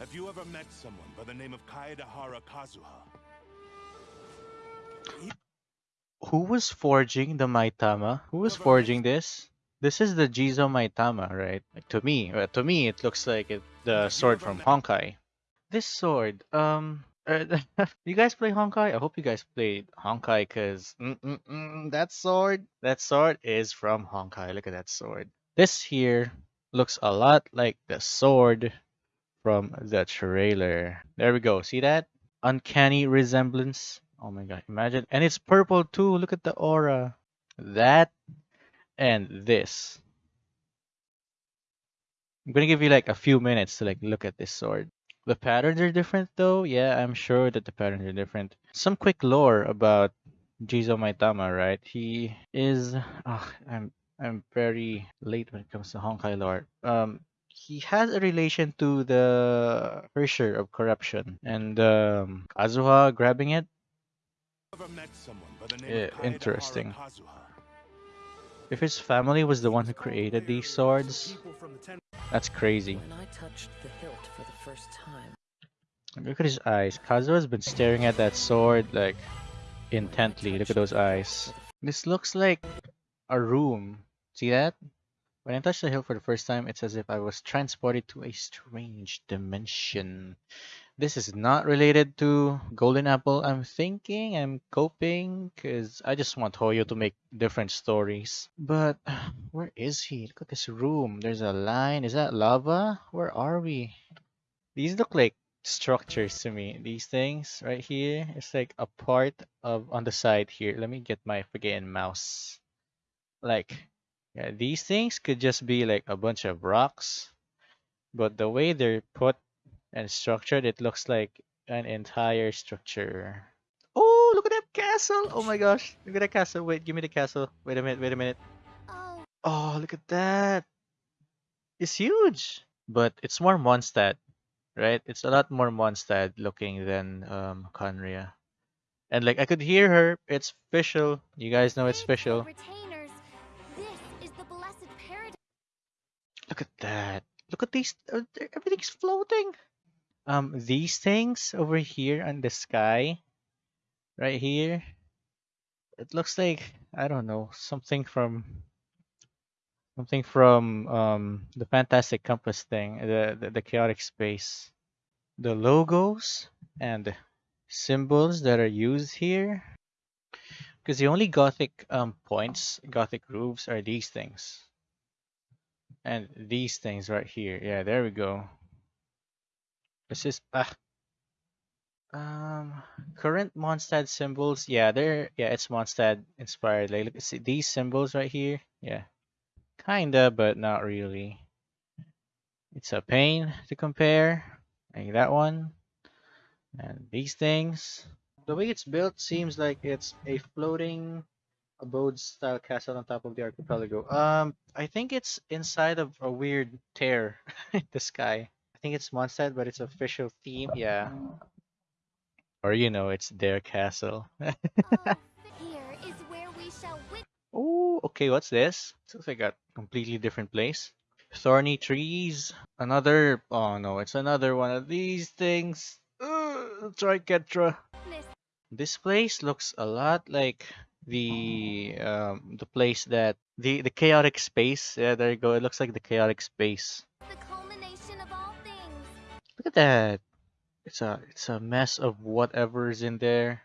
Have you ever met someone by the name of Kaedehara Kazuha? Who was forging the Mitama? Who was forging this? This is the Jizo Mitama, right? Like, to me, uh, to me, it looks like it, the sword from Honkai. This sword, um, uh, you guys play Honkai? I hope you guys played Honkai, cause mm, mm, mm, that sword, that sword is from Honkai. Look at that sword. This here looks a lot like the sword from the trailer. There we go. See that? Uncanny resemblance. Oh my god, imagine. And it's purple too. Look at the aura. That and this. I'm gonna give you like a few minutes to like look at this sword. The patterns are different though. Yeah, I'm sure that the patterns are different. Some quick lore about Jizo Mitama, right? He is oh, I'm I'm very late when it comes to Honkai lore. Um he has a relation to the Herrscher of corruption and um, Kazuha grabbing it. Ever met someone by the name Yeah, of interesting. If his family was the one who created these swords, that's crazy. When I touched the hilt for the first time, Look at his eyes. Kazuha's been staring at that sword like intently. Look at those eyes. This looks like a room. See that? When I touched the hill for the first time, it's as if I was transported to a strange dimension. This is not related to Golden Apple. I'm thinking, I'm coping, because I just want Hoyo to make different stories. But where is he? Look at this room. There's a line. Is that lava? Where are we? These look like structures to me. These things right here, it's like a part of on the side here. Let me get my freaking mouse. Like, yeah, these things could just be like a bunch of rocks, but the way they're put and structured, it looks like an entire structure. Oh, look at that castle! Oh my gosh, look at that castle. Wait, give me the castle. Wait a minute, wait a minute. Oh, Oh, look at that. It's huge, but it's more Mondstadt, right? It's a lot more Mondstadt looking than um Khaenri'ah. And like I could hear her. It's official. You guys know it's official. Look at that. Look at these. uh, floating. Um, these things over here on the sky, right here. It looks like I don't know something from something from um the Fantastic Compass thing, the the, the chaotic space. The logos and symbols that are used here, because the only Gothic um points, Gothic roofs are these things. And these things right here. Yeah, there we go. This is ah um current Mondstadt symbols. Yeah, they're yeah, it's Mondstadt inspired. Like look see these symbols right here. Yeah. Kinda, but not really. It's a pain to compare. Like that one. And these things. The way it's built seems like it's a floating abode style castle on top of the archipelago. Um, I think it's inside of a weird tear in the sky. I think it's Mondstadt, but it's official theme. Yeah. Or you know, it's their castle. Oh, oh, okay. What's this? Looks like a completely different place. Thorny trees. Another. Oh no, it's another one of these things. Ugh, Tricetra. This place looks a lot like the um the place that the the chaotic space. Yeah, there you go. It looks like the chaotic space. the culmination of all things. Look at that. It's a it's a mess of whatever's in there.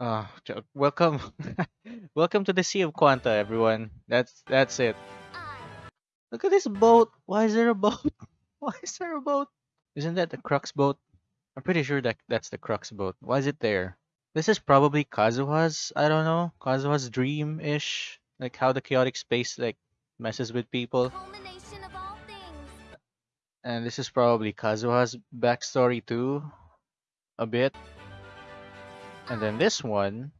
Uh, welcome, welcome to the Sea of Quanta, everyone. That's that's it. Look at this boat. Why is there a boat? Why is there a boat? Isn't that the Crux boat? I'm pretty sure that that's the Crux boat. Why is it there? This is probably Kazuha's. I don't know. Kazuha's dream-ish, like how the chaotic space like messes with people. culmination of all things. And this is probably Kazuha's backstory too, a bit. And then this one,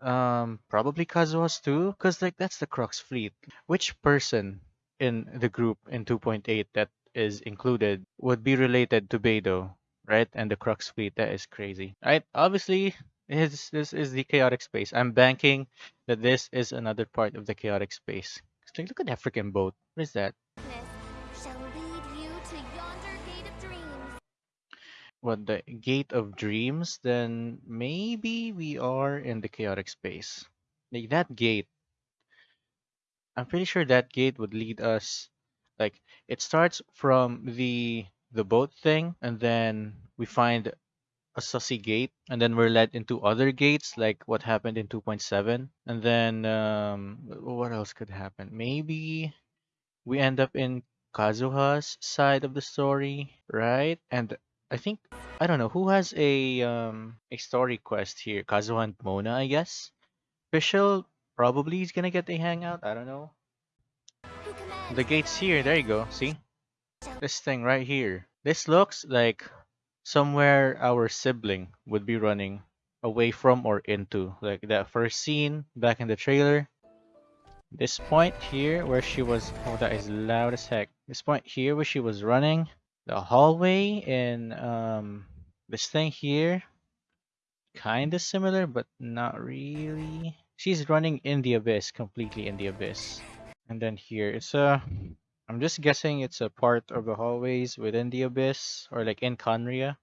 um, probably Kazuha's too, cause like that's the Crux fleet. Which person in the group in 2.8 that is included would be related to Beidou, right? And the Crux fleet. That is crazy, right? Obviously, this this is the chaotic space. I'm banking that this is another part of the chaotic space. Like, look at that freaking boat. What is that? Shall lead you to yonder gate of dreams. what the gate of dreams, then maybe we are in the chaotic space. Like that gate. I'm pretty sure that gate would lead us like it starts from the the boat thing and then we find a sussy gate and then we're led into other gates like what happened in 2.7 and then um what else could happen? Maybe we end up in kazuha's side of the story right? And i think i don't know who has a um a story quest here? Kazuha and mona i guess? Fischl probably is gonna get a hangout i don't know. The gate's here there you go see? This thing right here. This looks like somewhere our sibling would be running away from or into. Like that first scene back in the trailer. This point here where she was oh that is loud as heck. This point here where she was running. The hallway in um this thing here. Kinda similar but not really. She's running in the abyss, completely in the abyss. And then here it's a I'm just guessing it's a part of the hallways within the abyss or like in Khaenri'ah.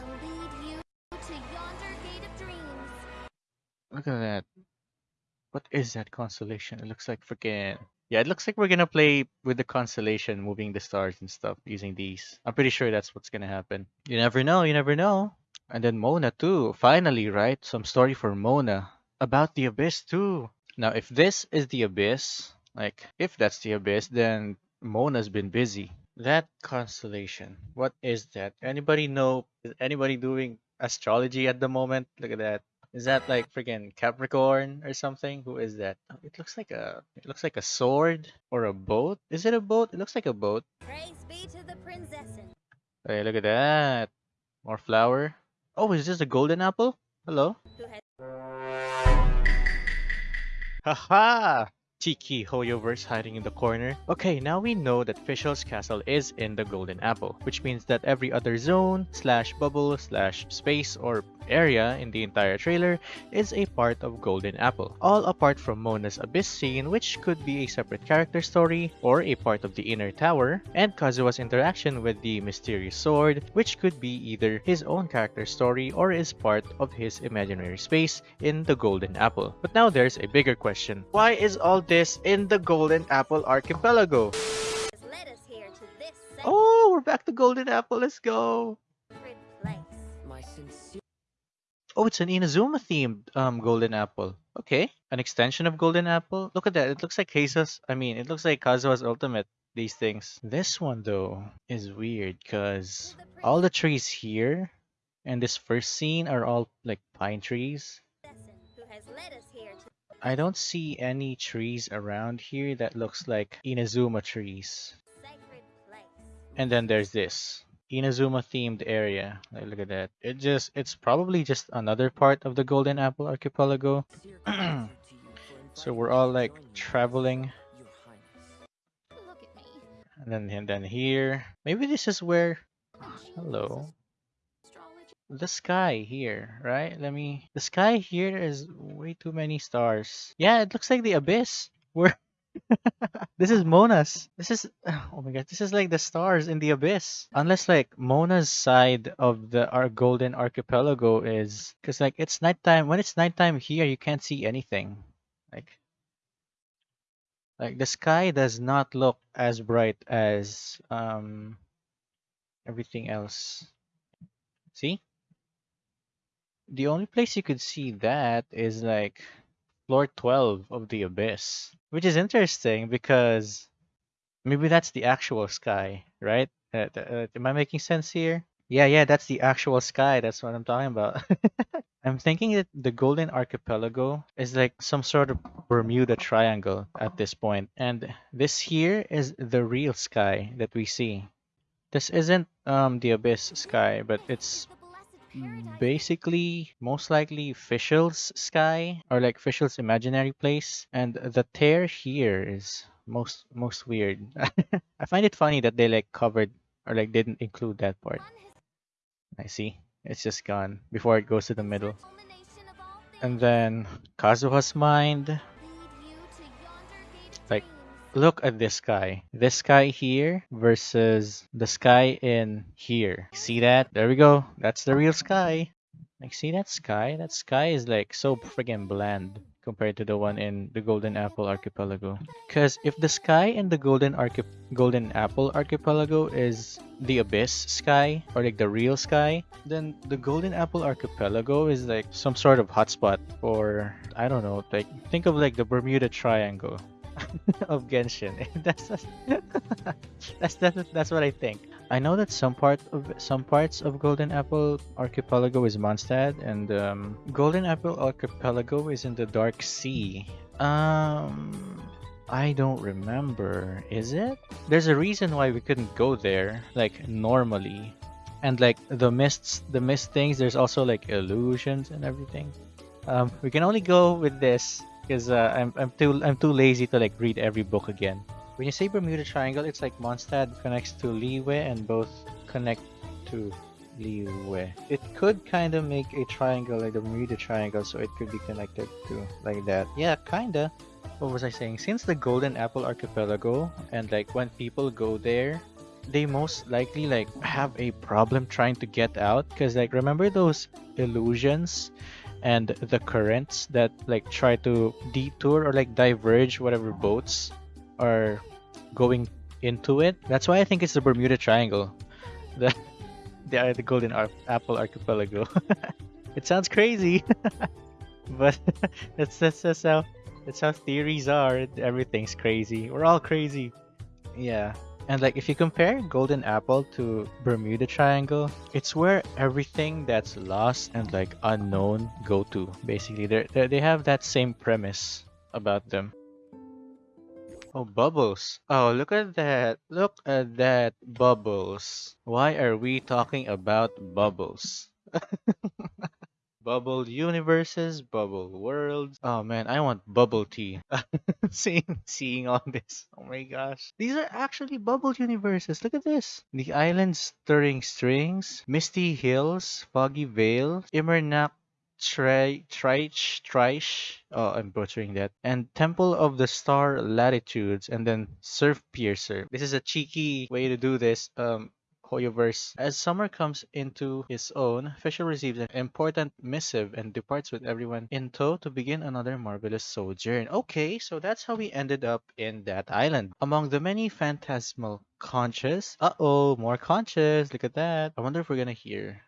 will lead you to yonder gate of dreams. Look at that. What is that constellation? It looks like freaking yeah, it looks like we're gonna play with the constellation, moving the stars and stuff using these. I'm pretty sure that's what's gonna happen. You never know, you never know. And then Mona too. Finally, right? Some story for Mona about the abyss too. Now, if this is the abyss, like if that's the abyss, then Mona's been busy. That constellation. What is that? Anybody know? Is anybody doing astrology at the moment? Look at that. Is that like freaking Capricorn or something? Who is that? Oh, It looks like a it looks like a sword or a boat. Is it a boat? It looks like a boat. Praise be to the Prinzessin. Hey, look at that. More flower. Oh, is this a golden apple? Hello. Haha! Cheeky Hoyoverse hiding in the corner. Okay, now we know that Fischl's castle is in the Golden Apple, which means that every other zone, slash bubble, slash space, or area in the entire trailer is a part of Golden Apple. All apart from Mona's Abyss scene, which could be a separate character story, or a part of the Inner Tower, and Kazuha's interaction with the mysterious sword, which could be either his own character story or is part of his imaginary space in the Golden Apple. But now there's a bigger question. Why is all this in the Golden Apple Archipelago? led us here to this sacred Oh, we're back to Golden Apple. Let's go. Oh, it's an Inazuma themed um Golden Apple. Okay, an extension of Golden Apple. Look at that. It looks like Jesus. I mean, it looks like Kazuha's Ultimate. These things. This one though is weird because all the trees here and this first scene are all like pine trees. I don't see any trees around here that looks like Inazuma trees. And then there's this Inazuma themed area. Like, look at that. It just it's probably just another part of the Golden Apple Archipelago. So we're all like traveling and then and then here. Maybe this is where hello. The sky here, right? Let me the sky here is way too many stars. Yeah, it looks like the abyss. Where this is Mona's. This is oh my god, this is like the stars in the abyss. Unless like Mona's side of the our golden archipelago is because like it's nighttime. When it's nighttime here, you can't see anything. Like like the sky does not look as bright as um everything else. See? The only place you could see that is like floor 12 of the abyss, which is interesting because maybe that's the actual sky, right? Uh, uh, am I making sense here? Yeah, yeah, that's the actual sky. That's what I'm talking about. I'm thinking that the Golden Archipelago is like some sort of Bermuda Triangle at this point, and this here is the real sky that we see. This isn't um the abyss sky, but it's. Mm. basically most likely Fischl's sky or like Fischl's imaginary place. And the tear here is most most weird. I find it funny that they like covered or like didn't include that part. I see. It's just gone before it goes to the middle. Culmination of all and then kazuha's mind look at this sky. This sky here versus the sky in here. See that? There we go. That's the real sky. Like, see that sky? That sky is like so friggin' bland compared to the one in the Golden Apple Archipelago. Because if the sky in the Golden Archi- Golden Apple Archipelago is the abyss sky or like the real sky, then the Golden Apple Archipelago is like some sort of hotspot or I don't know. Like think of like the Bermuda Triangle of Genshin. that's that's that's, that's what I think. I know that some part of some parts of Golden Apple Archipelago is Mondstadt, and um, Golden Apple Archipelago is in the Dark Sea. Um, I don't remember. Is it? There's a reason why we couldn't go there, like normally, and like the mists, the mist things. There's also like illusions and everything. Um, we can only go with this because uh, I'm I'm too I'm too lazy to like read every book again. When you say Bermuda Triangle, it's like Mondstadt connects to Liyue and both connect to Liyue. It could kind of make a triangle like the Bermuda Triangle, so it could be connected to like that. Yeah, kinda. What was I saying? Since the Golden Apple Archipelago and like when people go there, they most likely like have a problem trying to get out because like remember those illusions and the currents that like try to detour or like diverge whatever boats are going into it. That's why I think it's the Bermuda Triangle, the the, the Golden Ar- Apple Archipelago. it sounds crazy, but that's that's that's how that's how theories are. Everything's crazy. We're all crazy. Yeah. And like if you compare Golden Apple to Bermuda Triangle, it's where everything that's lost and like unknown go to. Basically, they they have that same premise about them. Oh, bubbles. Oh, look at that. Look at that bubbles. Why are we talking about bubbles? bubble universes, bubble worlds. Oh man, I want bubble tea. seeing seeing all this. Oh my gosh. These are actually bubble universes. Look at this. The island stirring strings, misty hills, foggy veil, Immernacht Tri Trich Trish. Oh, I'm butchering that. And Temple of the Star Latitudes, and then Surf Piercer. This is a cheeky way to do this. Um, Hoyoverse. As summer comes into its own, Fischl receives an important missive and departs with everyone in tow to begin another marvelous sojourn. Okay, so that's how we ended up in that island. Among the many phantasmal conches. Uh-oh, more conscious. Look at that. I wonder if we're gonna hear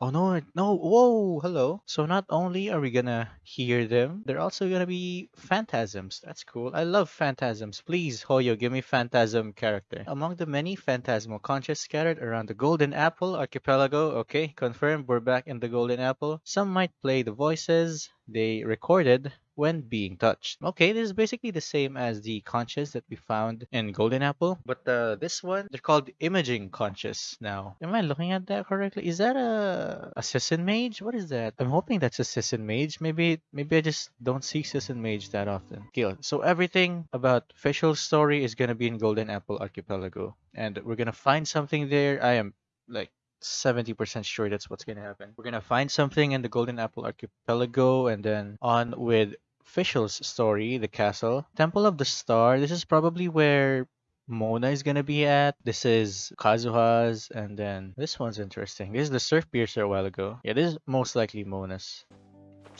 Oh no, no, whoa, hello. So not only are we gonna hear them, they're also gonna be phantasms. That's cool. I love phantasms. Please, Hoyo, give me phantasm character. Among the many phantasmal conches scattered around the Golden Apple archipelago, okay, confirmed we're back in the Golden Apple. Some might play the voices they recorded when being touched. Okay, this is basically the same as the conches that we found in Golden Apple, but uh, this one, they're called imaging conches now. Am I looking at that correctly? Is that a assassin mage? What is that? I'm hoping that's a assassin mage. Maybe maybe I just don't see assassin mage that often. Okay, so everything about Fischl's story is gonna be in Golden Apple Archipelago, and we're gonna find something there. I am like 70% sure that's what's gonna happen. We're gonna find something in the Golden Apple Archipelago and then on with Fischl's story, the castle. Temple of the Star, this is probably where Mona is gonna be at. This is Kazuha's, and then this one's interesting. This is the Surf Piercer a while ago. Yeah, this is most likely Mona's.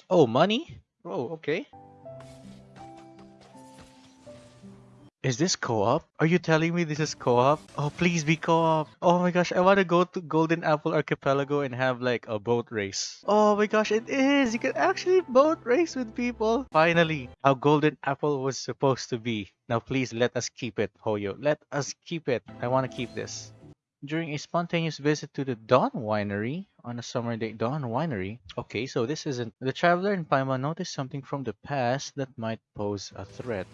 Oh, money? Oh, okay. Is this co-op? Are you telling me this is co-op? Oh, please be co-op. Oh my gosh, I want to go to Golden Apple Archipelago and have like a boat race. Oh my gosh, it is. You can actually boat race with people. Finally, how Golden Apple was supposed to be. Now please let us keep it, Hoyo. Let us keep it. I want to keep this. During a spontaneous visit to the Dawn Winery on a summer day, Dawn Winery. Okay, so this isn't. The traveler in Paimon noticed something from the past that might pose a threat.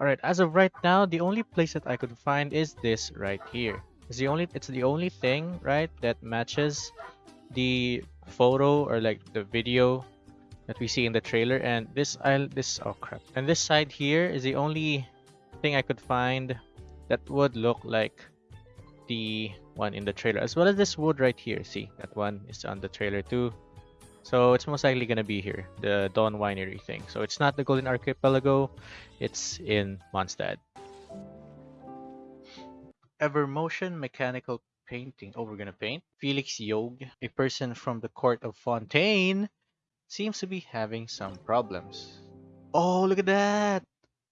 Alright, as of right now, the only place that I could find is this right here. It's the only it's the only thing, right, that matches the photo or like the video that we see in the trailer and this I this oh crap. And this side here is the only thing I could find that would look like the one in the trailer as well as this wood right here. See, that one is on the trailer too. So it's most likely gonna be here, the Dawn Winery thing. So it's not the Golden Archipelago, it's in Mondstadt. Evermotion Mechanical Painting. Oh, we're gonna paint. Felix Yog, a person from the court of Fontaine, seems to be having some problems. Oh, look at that!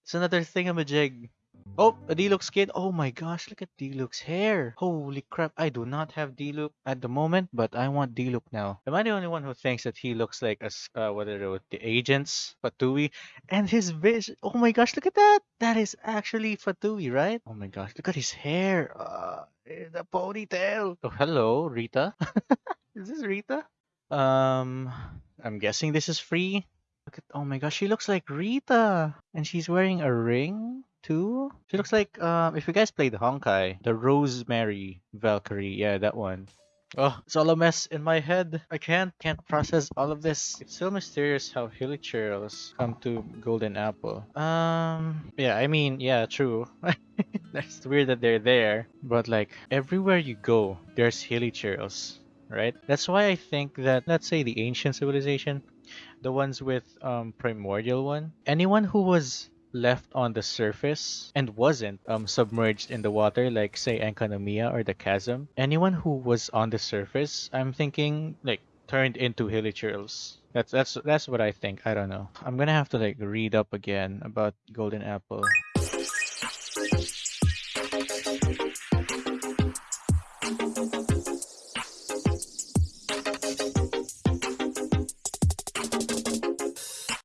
It's another thingamajig. Oh, a Diluc skin. Oh my gosh, look at Diluc's hair. Holy crap, I do not have Diluc at the moment, but I want Diluc now. Am I the only one who thinks that he looks like a, s- uh, what are those, the agents, Fatui? And his vision, oh my gosh, look at that. That is actually Fatui, right? Oh my gosh, look at his hair. Uh, the ponytail. Oh, hello, Rita. is this Rita? Um, I'm guessing this is free. Look at, oh my gosh, she looks like Rita. And she's wearing a ring too. She looks like, um, if you guys played Honkai, the Rosemary Valkyrie. Yeah, that one. Oh, it's all a mess in my head. I can't, can't process all of this. It's so mysterious how hilichurls come to Golden Apple. Um, yeah, I mean, yeah, true. That's weird that they're there, but like everywhere you go, there's hilichurls, right? That's why I think that, let's say the ancient civilization, the ones with um primordial one, anyone who was left on the surface and wasn't um submerged in the water like say Enkanomiya or the chasm anyone who was on the surface i'm thinking like turned into hilichurls that's that's that's what i think. I don't know. I'm gonna have to like read up again about golden apple